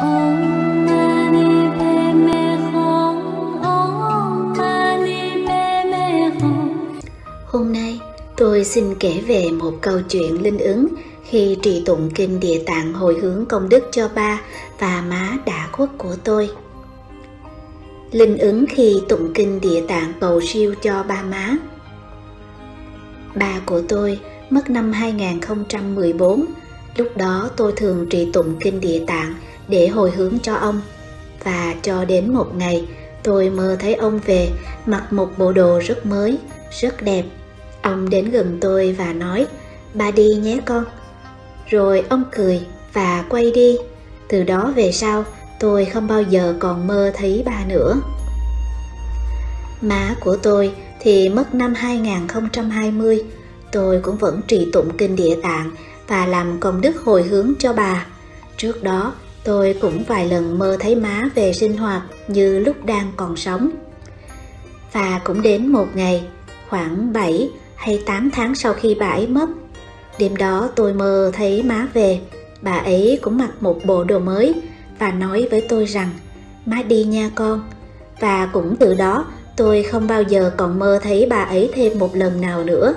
Hôm nay tôi xin kể về một câu chuyện linh ứng khi trì tụng kinh địa tạng hồi hướng công đức cho ba và má đã khuất của tôi. Linh ứng khi tụng kinh địa tạng cầu siêu cho ba má. Ba của tôi mất năm 2014, lúc đó tôi thường trì tụng kinh địa tạng để hồi hướng cho ông. Và cho đến một ngày, tôi mơ thấy ông về mặc một bộ đồ rất mới, rất đẹp. Ông đến gần tôi và nói, ba đi nhé con. Rồi ông cười và quay đi. Từ đó về sau, tôi không bao giờ còn mơ thấy ba nữa. Má của tôi thì mất năm 2020, tôi cũng vẫn trì tụng kinh địa tạng và làm công đức hồi hướng cho bà. Trước đó, tôi cũng vài lần mơ thấy má về sinh hoạt như lúc đang còn sống. Và cũng đến một ngày, khoảng 7 hay 8 tháng sau khi bà ấy mất, đêm đó tôi mơ thấy má về, bà ấy cũng mặc một bộ đồ mới và nói với tôi rằng má đi nha con. Và cũng từ đó tôi không bao giờ còn mơ thấy bà ấy thêm một lần nào nữa.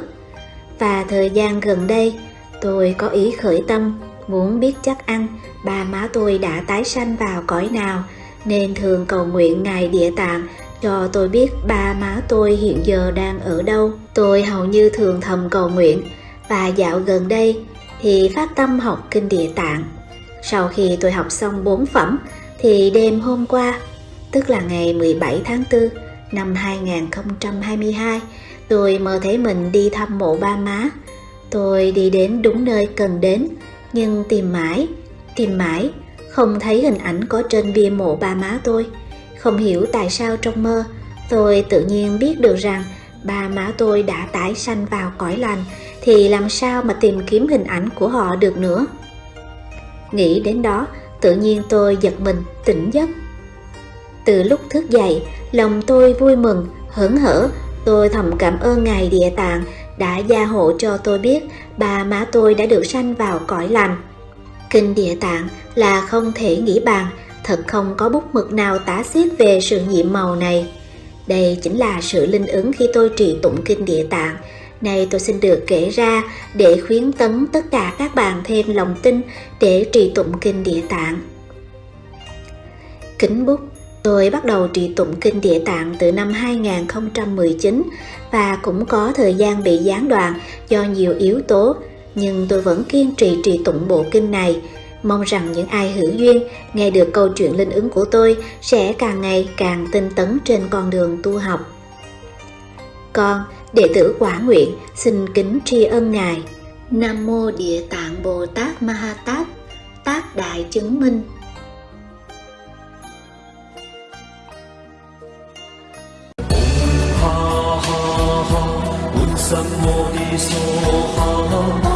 Và thời gian gần đây, tôi có ý khởi tâm muốn biết chắc ăn ba má tôi đã tái sanh vào cõi nào nên thường cầu nguyện ngài địa tạng cho tôi biết ba má tôi hiện giờ đang ở đâu. Tôi hầu như thường thầm cầu nguyện và dạo gần đây thì phát tâm học kinh địa tạng. Sau khi tôi học xong bốn phẩm thì đêm hôm qua, tức là ngày 17 tháng 4 năm 2022, tôi mơ thấy mình đi thăm mộ ba má. Tôi đi đến đúng nơi cần đến, nhưng tìm mãi, tìm mãi, không thấy hình ảnh có trên bia mộ ba má tôi. Không hiểu tại sao trong mơ, tôi tự nhiên biết được rằng ba má tôi đã tái sanh vào cõi lành, thì làm sao mà tìm kiếm hình ảnh của họ được nữa. Nghĩ đến đó, tự nhiên tôi giật mình, tỉnh giấc. Từ lúc thức dậy, lòng tôi vui mừng, hớn hở, tôi thầm cảm ơn Ngài Địa Tạng đã gia hộ cho tôi biết ba má tôi đã được sanh vào cõi lành. Kinh Địa Tạng là không thể nghĩ bàn, thật không có bút mực nào tả xiết về sự nhiệm màu này. Đây chính là sự linh ứng khi tôi trì tụng Kinh Địa Tạng. Này tôi xin được kể ra để khuyến tấn tất cả các bạn thêm lòng tin để trì tụng Kinh Địa Tạng. Kính bút Tôi bắt đầu trì tụng kinh địa tạng từ năm 2019 và cũng có thời gian bị gián đoạn do nhiều yếu tố, nhưng tôi vẫn kiên trì trì tụng bộ kinh này. Mong rằng những ai hữu duyên nghe được câu chuyện linh ứng của tôi sẽ càng ngày càng tinh tấn trên con đường tu học. Con, đệ tử quả nguyện, xin kính tri ân Ngài. Nam Mô Địa Tạng Bồ Tát Ma Ha Tát, Tác Đại Chứng Minh 什么的所好？